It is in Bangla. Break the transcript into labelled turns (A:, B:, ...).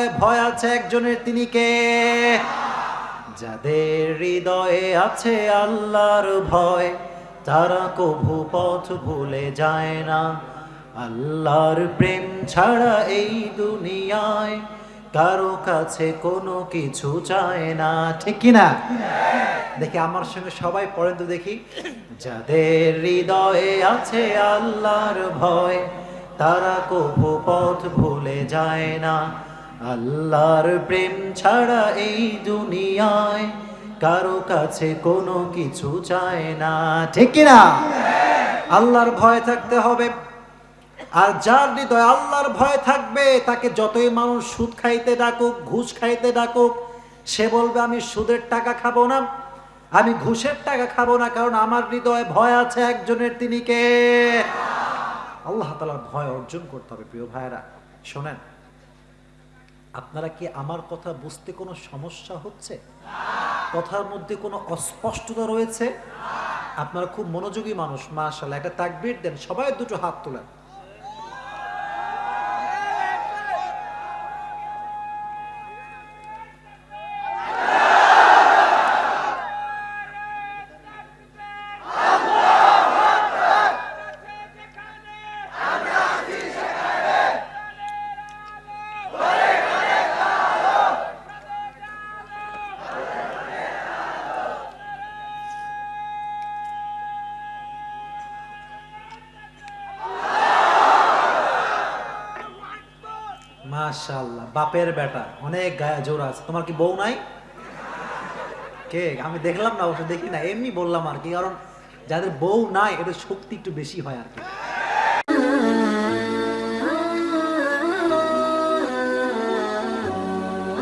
A: হৃদয়ে ভয় আছে একজনের, তিনি কে? যাদের হৃদয়ে আছে আল্লাহর ভয়, তারা কভু পথ ভুলে যায় না। আল্লাহর প্রেম ছাড়া এই দুনিয়ায় কারও কাছে কোনো কিছু চায় না। ঠিক কি না? দেখি আমার সঙ্গে সবাই পড়েন তো দেখি। যাদের হৃদয়ে আছে আল্লাহর ভয়, তারা কভু পথ ভুলে যায় না। আল্লাহর প্রেম ছাড়া এই দুনিয়ায় কারও কাছে কোনো কিছু চায় না। ঠিক না আল্লাহর ভয় থাকতে হবে। আর যার হৃদয় আল্লাহর ভয় থাকবে, তাকে যতই মানুষ সুদ খাইতে ডাকুক, ঘুষ খাইতে ডাকুক, সে বলবে, আমি সুদের টাকা খাব না। আমি ঘুষের টাকা খাব না, কারণ আমার হৃদয়ে ভয় আছে একজনের। তিনি কে? আল্লাহ তালার ভয় অর্জন করতে হবে, প্রিয় ভাইয়েরা। শোনেন আপনারা কি আমার কথা বুঝতে কোনো সমস্যা হচ্ছে? কথার মধ্যে কোনো অস্পষ্টতা রয়েছে? আপনারা খুব মনোযোগী মানুষ মাশাল্লাহ একটা তাকবির দেন, সবাই দুটো হাত তোলেন। মাশাল্লাহ বাপের বেটা, অনেক গায়ে জোর আছে। তোমার কি বউ নাই? কে? আমি দেখলাম না, অবশ্য দেখি না। এমনি বললাম আর কি, কারণ যাদের বউ নাই, এদের শক্তি একটু বেশি হয় আর কি।